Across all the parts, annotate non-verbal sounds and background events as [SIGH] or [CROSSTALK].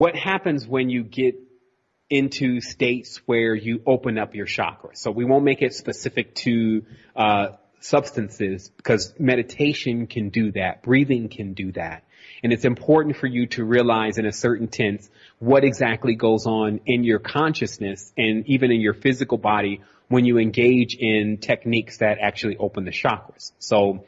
what happens when you get into states where you open up your chakras? So we won't make it specific to uh, substances because meditation can do that, breathing can do that. And it's important for you to realize in a certain tense what exactly goes on in your consciousness and even in your physical body when you engage in techniques that actually open the chakras. So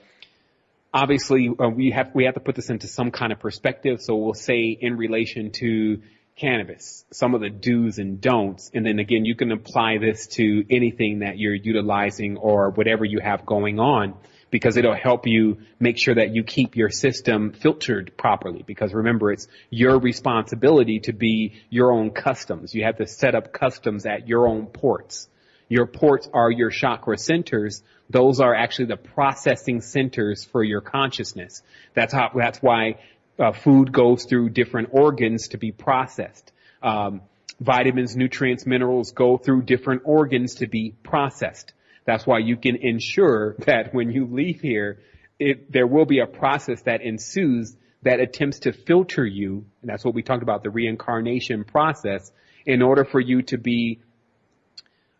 obviously uh, we have we have to put this into some kind of perspective. So we'll say in relation to cannabis, some of the do's and don'ts, and then again you can apply this to anything that you're utilizing or whatever you have going on because it'll help you make sure that you keep your system filtered properly. Because remember, it's your responsibility to be your own customs. You have to set up customs at your own ports. Your ports are your chakra centers. Those are actually the processing centers for your consciousness. That's how, that's why uh, food goes through different organs to be processed. Um, vitamins, nutrients, minerals go through different organs to be processed. That's why you can ensure that when you leave here, it, there will be a process that ensues that attempts to filter you, and that's what we talked about, the reincarnation process, in order for you to be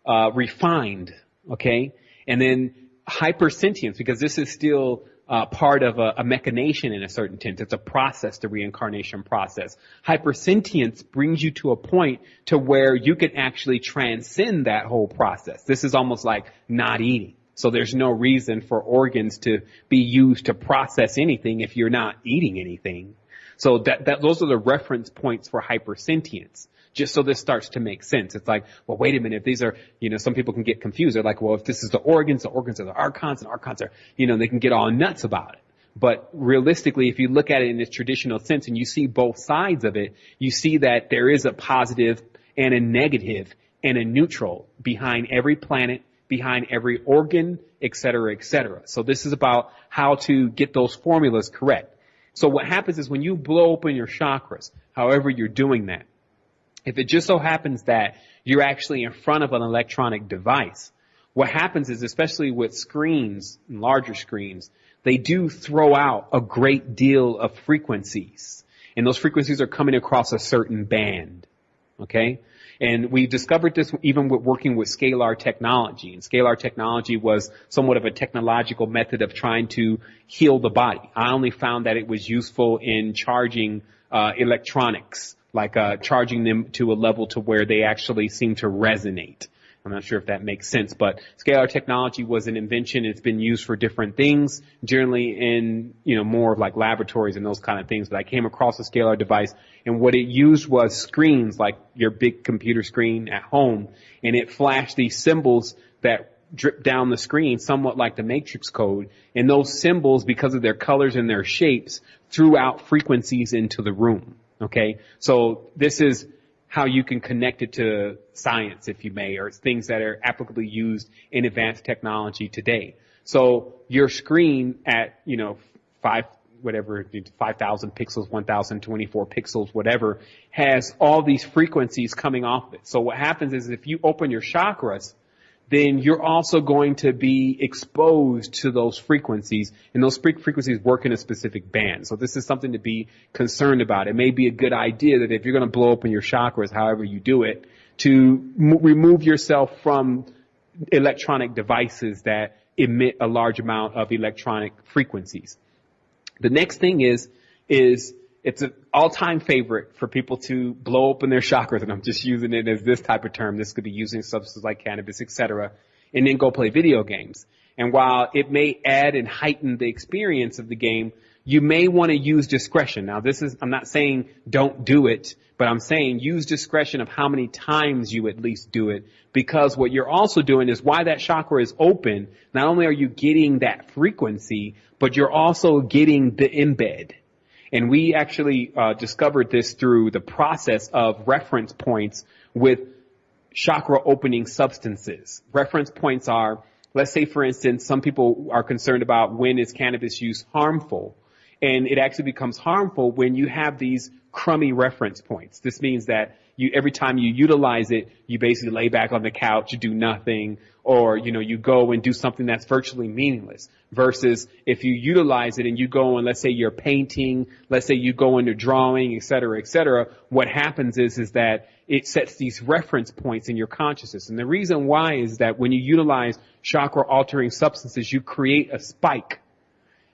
uh, refined, okay? And then hypersentience, because this is still uh, part of a, a, machination in a certain sense. It's a process, the reincarnation process. Hypersentience brings you to a point to where you can actually transcend that whole process. This is almost like not eating. So there's no reason for organs to be used to process anything if you're not eating anything. So that, that those are the reference points for hypersentience just so this starts to make sense. It's like, well, wait a minute. If these are, you know, some people can get confused. They're like, well, if this is the organs, the organs are the archons, and archons are, you know, they can get all nuts about it. But realistically, if you look at it in its traditional sense and you see both sides of it, you see that there is a positive and a negative and a neutral behind every planet, behind every organ, et cetera, et cetera. So this is about how to get those formulas correct. So what happens is when you blow open your chakras, however you're doing that, if it just so happens that you're actually in front of an electronic device, what happens is, especially with screens, and larger screens, they do throw out a great deal of frequencies. And those frequencies are coming across a certain band. Okay? And we discovered this even with working with scalar technology. And scalar technology was somewhat of a technological method of trying to heal the body. I only found that it was useful in charging uh, electronics like uh, charging them to a level to where they actually seem to resonate. I'm not sure if that makes sense, but scalar technology was an invention. It's been used for different things, generally in, you know, more of like laboratories and those kind of things. But I came across a scalar device and what it used was screens like your big computer screen at home and it flashed these symbols that drip down the screen somewhat like the matrix code. And those symbols, because of their colors and their shapes, threw out frequencies into the room. Okay? So this is how you can connect it to science, if you may, or things that are applicably used in advanced technology today. So your screen at, you know, five, whatever, 5,000 pixels, 1,024 pixels, whatever, has all these frequencies coming off of it. So what happens is if you open your chakras, then you're also going to be exposed to those frequencies, and those frequencies work in a specific band. So this is something to be concerned about. It may be a good idea that if you're going to blow open your chakras, however you do it, to m- remove yourself from electronic devices that emit a large amount of electronic frequencies. The next thing is, is it's an all-time favorite for people to blow open their chakras, and I'm just using it as this type of term. This could be using substances like cannabis, etc., and then go play video games. And while it may add and heighten the experience of the game, you may want to use discretion. Now, this is I'm not saying don't do it, but I'm saying use discretion of how many times you at least do it, because what you're also doing is why that chakra is open. Not only are you getting that frequency, but you're also getting the embed. And we actually uh, discovered this through the process of reference points with chakra opening substances. Reference points are, let's say for instance, some people are concerned about when is cannabis use harmful. And it actually becomes harmful when you have these crummy reference points. This means that you, every time you utilize it, you basically lay back on the couch, you do nothing, or, you know, you go and do something that's virtually meaningless. Versus if you utilize it and you go and let's say you're painting, let's say you go into drawing, et cetera, et cetera, what happens is, is that it sets these reference points in your consciousness. And the reason why is that when you utilize chakra altering substances, you create a spike.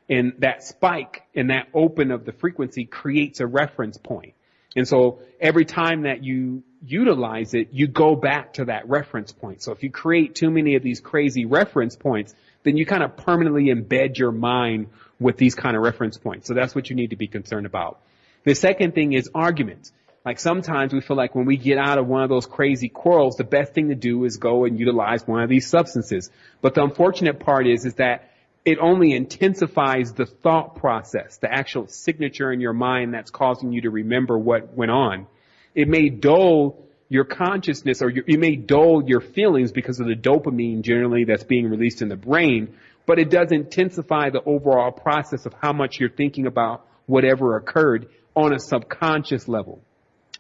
And that spike and that open of the frequency creates a reference point. And so every time that you utilize it, you go back to that reference point. So if you create too many of these crazy reference points, then you kind of permanently embed your mind with these kind of reference points. So that's what you need to be concerned about. The second thing is arguments. Like sometimes we feel like when we get out of one of those crazy quarrels, the best thing to do is go and utilize one of these substances. But the unfortunate part is, is that it only intensifies the thought process, the actual signature in your mind that's causing you to remember what went on. It may dull your consciousness or your, it may dull your feelings because of the dopamine generally that's being released in the brain, but it does intensify the overall process of how much you're thinking about whatever occurred on a subconscious level.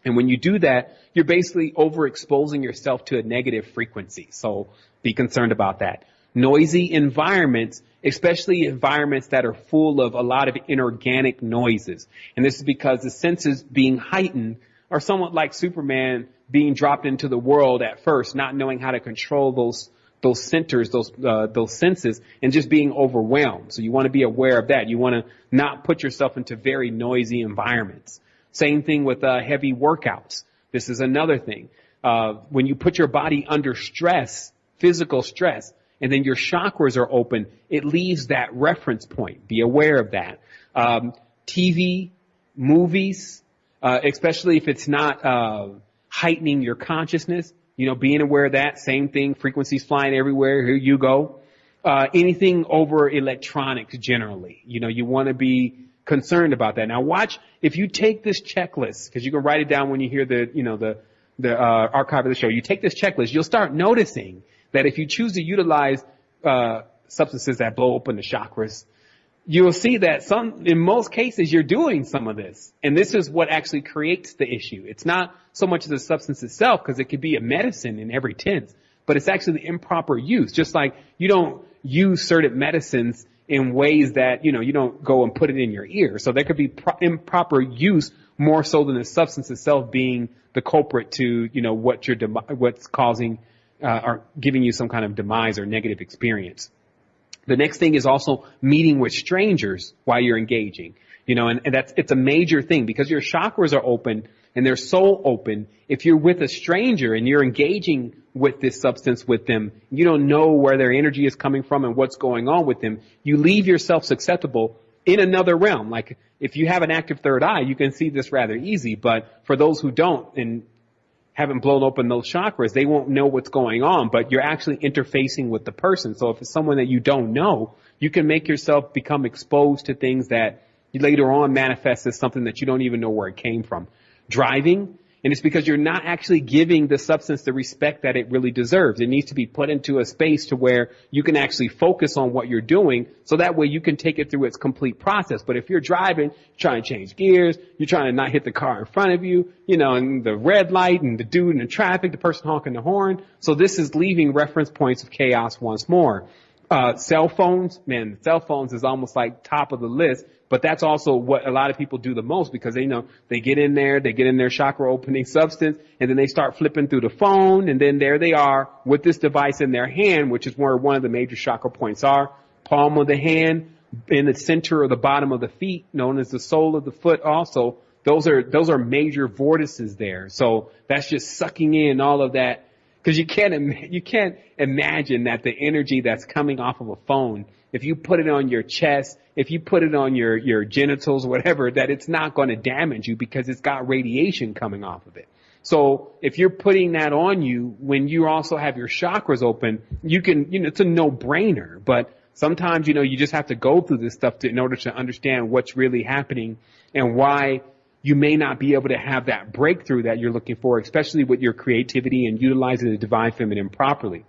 And when you do that, you're basically overexposing yourself to a negative frequency. So be concerned about that. Noisy environments especially environments that are full of a lot of inorganic noises. And this is because the senses being heightened are somewhat like Superman being dropped into the world at first, not knowing how to control those those centers, those uh, those senses, and just being overwhelmed. So you want to be aware of that. You want to not put yourself into very noisy environments. Same thing with uh, heavy workouts. This is another thing. Uh, when you put your body under stress, physical stress, and then your chakras are open, it leaves that reference point. Be aware of that. Um, TV, movies, uh, especially if it's not uh, heightening your consciousness, you know, being aware of that. Same thing, frequencies flying everywhere. Here you go. Uh, anything over electronics generally, you know, you want to be concerned about that. Now watch if you take this checklist because you can write it down when you hear the, you know, the the uh, archive of the show. You take this checklist, you'll start noticing that if you choose to utilize uh, substances that blow open the chakras, you'll see that some, in most cases, you're doing some of this. And this is what actually creates the issue. It's not so much the substance itself, because it could be a medicine in every tense, but it's actually the improper use. Just like you don't use certain medicines in ways that, you know, you don't go and put it in your ear. So there could be pro- improper use more so than the substance itself being the culprit to, you know, what you're, what's causing uh, are giving you some kind of demise or negative experience. The next thing is also meeting with strangers while you're engaging. You know, and, and that's, it's a major thing because your chakras are open and they're so open. If you're with a stranger and you're engaging with this substance with them, you don't know where their energy is coming from and what's going on with them. You leave yourself susceptible in another realm. Like if you have an active third eye, you can see this rather easy, but for those who don't, and haven't blown open those chakras, they won't know what's going on, but you're actually interfacing with the person. So if it's someone that you don't know, you can make yourself become exposed to things that later on manifest as something that you don't even know where it came from. Driving, and it's because you're not actually giving the substance the respect that it really deserves. It needs to be put into a space to where you can actually focus on what you're doing so that way you can take it through its complete process. But if you're driving, trying to change gears, you're trying to not hit the car in front of you, you know, and the red light and the dude in the traffic, the person honking the horn. So this is leaving reference points of chaos once more. Uh, cell phones, man, cell phones is almost like top of the list but that's also what a lot of people do the most because they know they get in there, they get in their chakra opening substance, and then they start flipping through the phone, and then there they are with this device in their hand, which is where one of the major chakra points are. Palm of the hand, in the center or the bottom of the feet, known as the sole of the foot also. Those are, those are major vortices there. So that's just sucking in all of that. Cause you can't, you can't imagine that the energy that's coming off of a phone if you put it on your chest, if you put it on your, your genitals, whatever, that it's not going to damage you because it's got radiation coming off of it. So if you're putting that on you when you also have your chakras open, you can, you know, it's a no-brainer. But sometimes, you know, you just have to go through this stuff to, in order to understand what's really happening and why you may not be able to have that breakthrough that you're looking for, especially with your creativity and utilizing the divine feminine properly.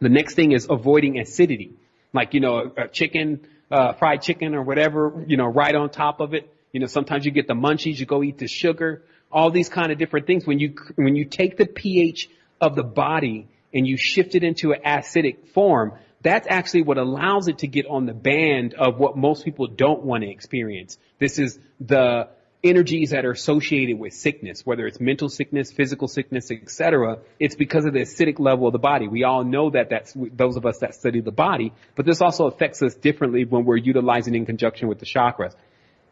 The next thing is avoiding acidity like, you know, a chicken, uh, fried chicken or whatever, you know, right on top of it. You know, sometimes you get the munchies, you go eat the sugar, all these kind of different things. When you, when you take the pH of the body and you shift it into an acidic form, that's actually what allows it to get on the band of what most people don't want to experience. This is the energies that are associated with sickness, whether it's mental sickness, physical sickness, etc. It's because of the acidic level of the body. We all know that that's those of us that study the body, but this also affects us differently when we're utilizing in conjunction with the chakras.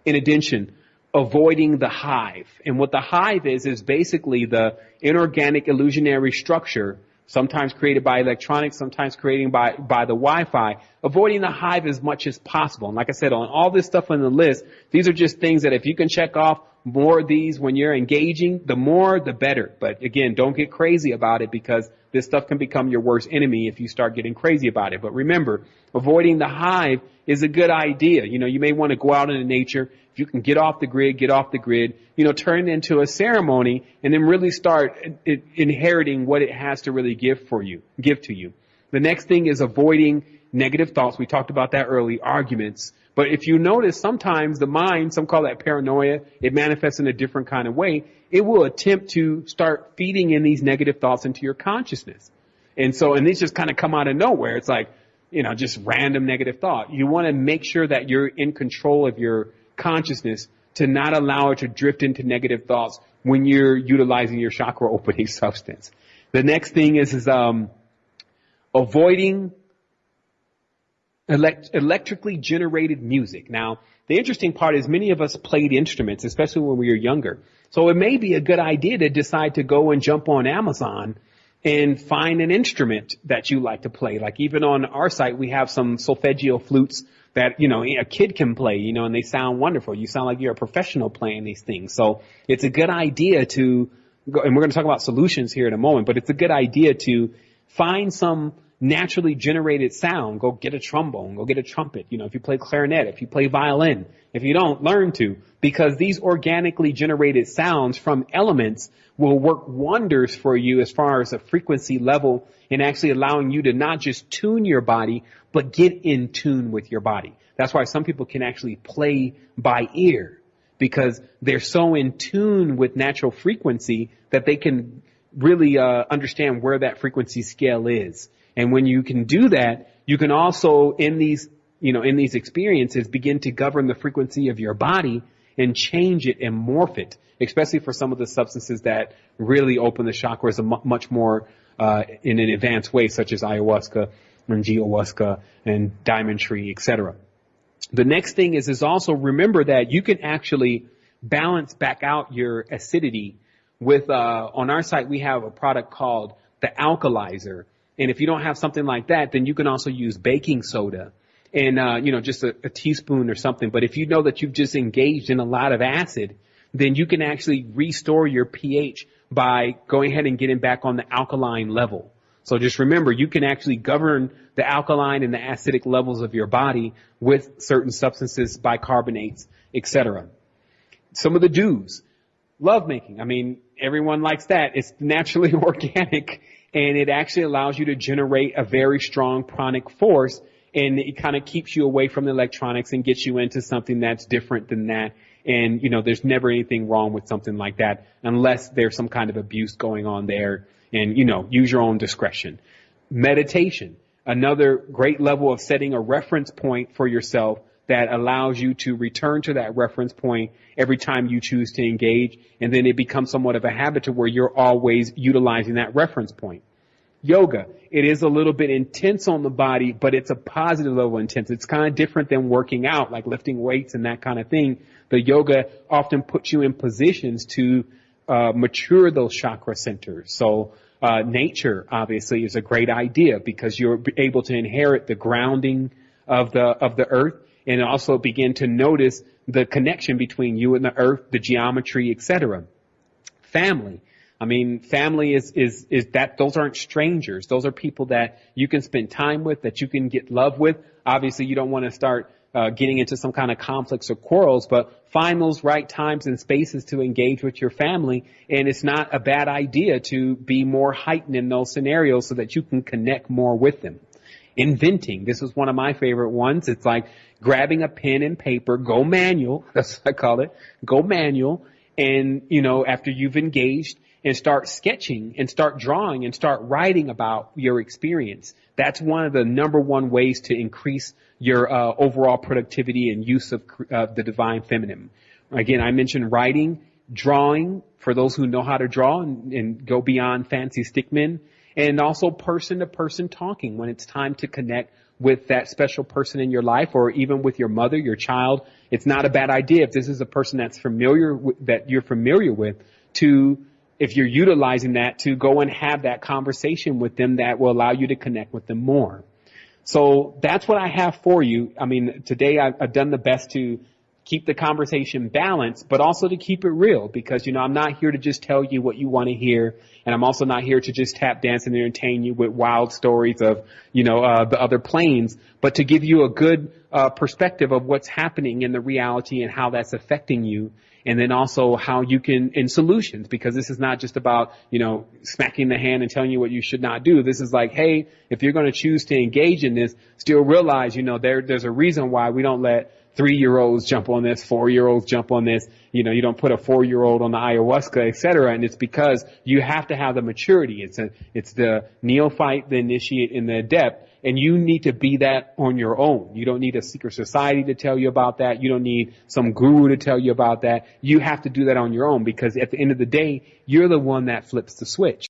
In addition, avoiding the hive. And what the hive is, is basically the inorganic illusionary structure sometimes created by electronics, sometimes created by, by the Wi-Fi, avoiding the hive as much as possible. And like I said, on all this stuff on the list, these are just things that if you can check off more of these when you're engaging, the more, the better. But again, don't get crazy about it because this stuff can become your worst enemy if you start getting crazy about it. But remember, avoiding the hive is a good idea. You know, you may want to go out into nature. If you can get off the grid, get off the grid, you know, turn it into a ceremony and then really start inheriting what it has to really give for you, give to you. The next thing is avoiding negative thoughts. We talked about that early, arguments. But if you notice, sometimes the mind, some call that paranoia, it manifests in a different kind of way. It will attempt to start feeding in these negative thoughts into your consciousness. And so, and these just kind of come out of nowhere. It's like, you know, just random negative thought. You want to make sure that you're in control of your consciousness to not allow it to drift into negative thoughts when you're utilizing your chakra opening [LAUGHS] substance. The next thing is, is um, avoiding elect- electrically generated music. Now, the interesting part is many of us played instruments, especially when we were younger. So it may be a good idea to decide to go and jump on Amazon and find an instrument that you like to play. Like even on our site, we have some solfeggio flutes that, you know, a kid can play, you know, and they sound wonderful. You sound like you're a professional playing these things. So it's a good idea to go, and we're going to talk about solutions here in a moment, but it's a good idea to find some naturally generated sound. Go get a trombone, go get a trumpet. You know, if you play clarinet, if you play violin, if you don't, learn to, because these organically generated sounds from elements will work wonders for you as far as a frequency level and actually allowing you to not just tune your body, but get in tune with your body. That's why some people can actually play by ear because they're so in tune with natural frequency that they can really uh, understand where that frequency scale is. And when you can do that, you can also in these you know in these experiences begin to govern the frequency of your body and change it and morph it, especially for some of the substances that really open the chakras a much more uh, in an advanced way, such as ayahuasca and geohuasca and diamond tree, etc. The next thing is is also remember that you can actually balance back out your acidity with uh, on our site we have a product called the alkalizer, and if you don't have something like that, then you can also use baking soda and uh, you know just a, a teaspoon or something. But if you know that you've just engaged in a lot of acid, then you can actually restore your pH by going ahead and getting back on the alkaline level. So just remember, you can actually govern the alkaline and the acidic levels of your body with certain substances, bicarbonates, etc. Some of the do's. Love making. I mean, everyone likes that. It's naturally [LAUGHS] organic and it actually allows you to generate a very strong pranic force and it kind of keeps you away from the electronics and gets you into something that's different than that. And, you know, there's never anything wrong with something like that unless there's some kind of abuse going on there and, you know, use your own discretion. Meditation, another great level of setting a reference point for yourself that allows you to return to that reference point every time you choose to engage. And then it becomes somewhat of a habit to where you're always utilizing that reference point yoga. It is a little bit intense on the body, but it's a positive level intense. It's kind of different than working out, like lifting weights and that kind of thing. The yoga often puts you in positions to uh, mature those chakra centers. So uh, nature obviously is a great idea because you're able to inherit the grounding of the of the earth and also begin to notice the connection between you and the earth, the geometry, etc. Family I mean, family is, is, is that, those aren't strangers. Those are people that you can spend time with, that you can get love with. Obviously, you don't want to start uh, getting into some kind of conflicts or quarrels, but find those right times and spaces to engage with your family. And it's not a bad idea to be more heightened in those scenarios so that you can connect more with them. Inventing. This is one of my favorite ones. It's like grabbing a pen and paper, go manual. [LAUGHS] That's what I call it. Go manual. And, you know, after you've engaged and start sketching and start drawing and start writing about your experience. That's one of the number one ways to increase your uh, overall productivity and use of uh, the divine feminine. Again, I mentioned writing, drawing for those who know how to draw and, and go beyond fancy stickmen, and also person to person talking when it's time to connect with that special person in your life or even with your mother, your child. It's not a bad idea if this is a person that's familiar with, that you're familiar with to if you're utilizing that to go and have that conversation with them that will allow you to connect with them more. So that's what I have for you. I mean, today I've, I've done the best to keep the conversation balanced, but also to keep it real because, you know, I'm not here to just tell you what you want to hear. And I'm also not here to just tap dance and entertain you with wild stories of, you know, uh, the other planes, but to give you a good uh, perspective of what's happening in the reality and how that's affecting you and then also how you can in solutions because this is not just about you know smacking the hand and telling you what you should not do this is like hey if you're going to choose to engage in this still realize you know there there's a reason why we don't let three year olds jump on this four year olds jump on this you know you don't put a four year old on the ayahuasca et cetera. and it's because you have to have the maturity it's a it's the neophyte the initiate and the adept and you need to be that on your own. You don't need a secret society to tell you about that. You don't need some guru to tell you about that. You have to do that on your own because at the end of the day, you're the one that flips the switch.